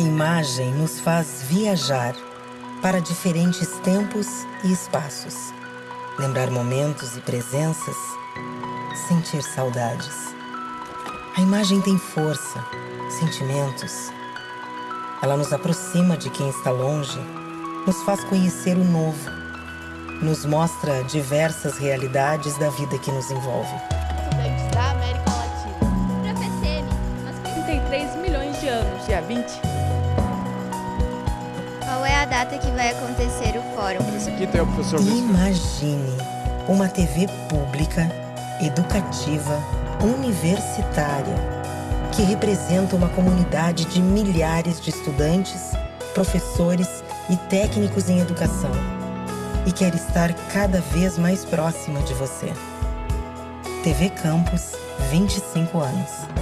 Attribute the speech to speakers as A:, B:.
A: A imagem nos faz viajar para diferentes tempos e espaços, lembrar momentos e presenças, sentir saudades. A imagem tem força, sentimentos. Ela nos aproxima de quem está longe, nos faz conhecer o novo, nos mostra diversas realidades da vida que nos envolve.
B: Dia 20.
C: Qual é a data que vai acontecer o fórum?
D: Esse aqui tem o professor
A: Imagine uma TV pública, educativa, universitária, que representa uma comunidade de milhares de estudantes, professores e técnicos em educação e quer estar cada vez mais próxima de você. TV Campus, 25 anos.